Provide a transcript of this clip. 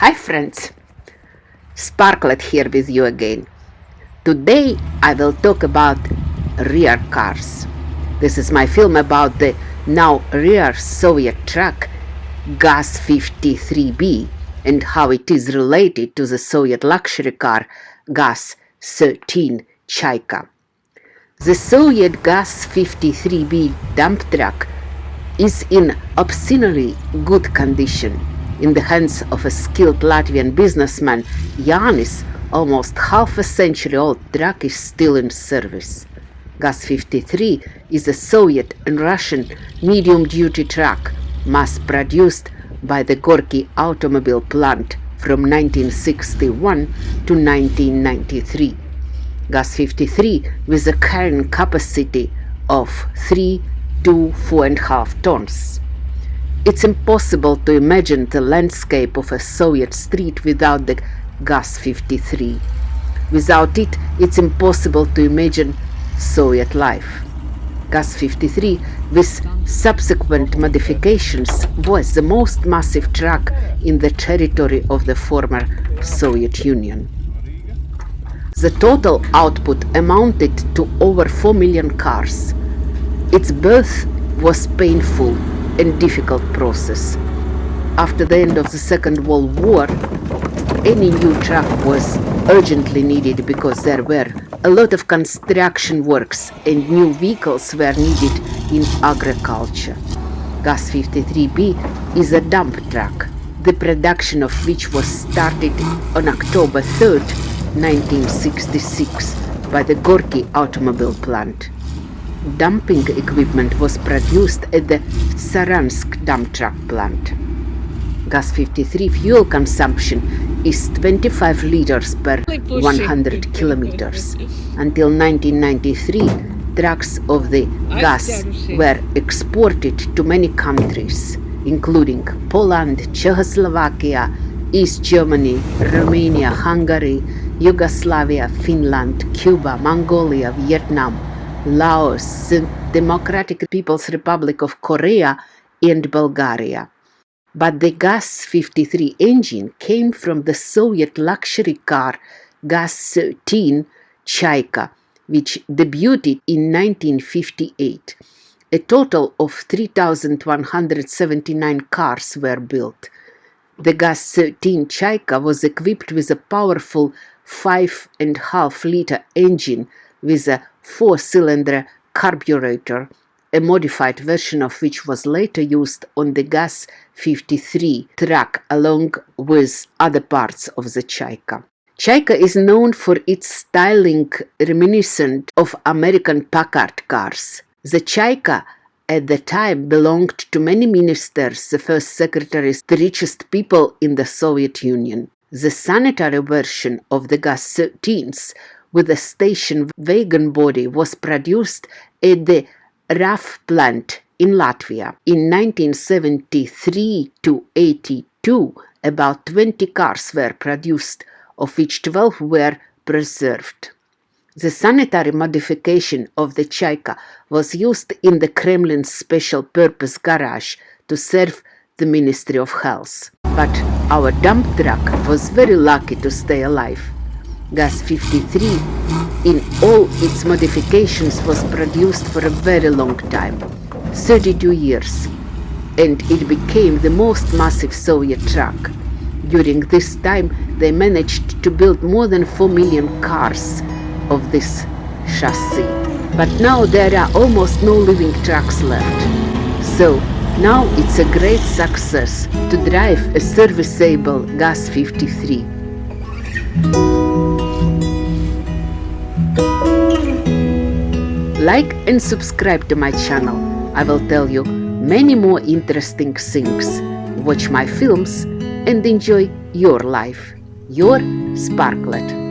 Hi friends, Sparklet here with you again. Today I will talk about rear cars. This is my film about the now rear Soviet truck GAZ-53B and how it is related to the Soviet luxury car GAZ-13 Chaika. The Soviet GAZ-53B dump truck is in obscenely good condition in the hands of a skilled Latvian businessman, Yanis, almost half a century old truck is still in service. GAZ-53 is a Soviet and Russian medium-duty truck mass-produced by the Gorky automobile plant from 1961 to 1993. GAZ-53 with a carrying capacity of 3 to 4.5 tons. It's impossible to imagine the landscape of a Soviet street without the GAZ-53. Without it, it's impossible to imagine Soviet life. GAZ-53 with subsequent modifications was the most massive truck in the territory of the former Soviet Union. The total output amounted to over 4 million cars. Its birth was painful and difficult process. After the end of the Second World War, any new truck was urgently needed because there were a lot of construction works and new vehicles were needed in agriculture. GAZ-53B is a dump truck, the production of which was started on October 3, 1966 by the Gorky automobile plant dumping equipment was produced at the Saransk dump truck plant. GAZ-53 fuel consumption is 25 liters per 100 kilometers. Until 1993, trucks of the GAZ were exported to many countries, including Poland, Czechoslovakia, East Germany, Romania, Hungary, Yugoslavia, Finland, Cuba, Mongolia, Vietnam, Laos, Democratic People's Republic of Korea, and Bulgaria. But the GAZ-53 engine came from the Soviet luxury car GAZ-13 Chaika, which debuted in 1958. A total of 3,179 cars were built. The GAZ-13 Chaika was equipped with a powerful 5.5 liter engine with a four-cylinder carburetor, a modified version of which was later used on the GAZ-53 truck along with other parts of the Chaika. Chaika is known for its styling reminiscent of American Packard cars. The Chaika at the time belonged to many ministers, the first secretaries, the richest people in the Soviet Union. The sanitary version of the GAZ-13s with a station wagon body was produced at the RAF plant in Latvia. In 1973 to 82, about 20 cars were produced, of which 12 were preserved. The sanitary modification of the Chaika was used in the Kremlin's special purpose garage to serve the Ministry of Health. But our dump truck was very lucky to stay alive. GAZ-53 in all its modifications was produced for a very long time, 32 years, and it became the most massive Soviet truck. During this time, they managed to build more than 4 million cars of this chassis. But now there are almost no living trucks left. So now it's a great success to drive a serviceable GAZ-53. Like and subscribe to my channel. I will tell you many more interesting things. Watch my films and enjoy your life. Your Sparklet.